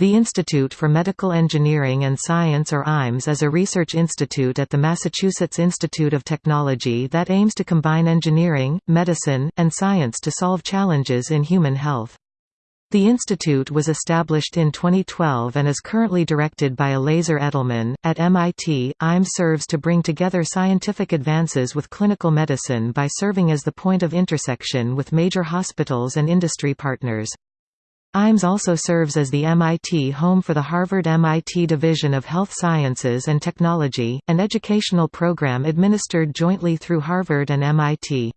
The Institute for Medical Engineering and Science or IMES is a research institute at the Massachusetts Institute of Technology that aims to combine engineering, medicine, and science to solve challenges in human health. The institute was established in 2012 and is currently directed by Elazer Edelman. At MIT, IMES serves to bring together scientific advances with clinical medicine by serving as the point of intersection with major hospitals and industry partners. IMES also serves as the MIT home for the Harvard-MIT Division of Health Sciences and Technology, an educational program administered jointly through Harvard and MIT.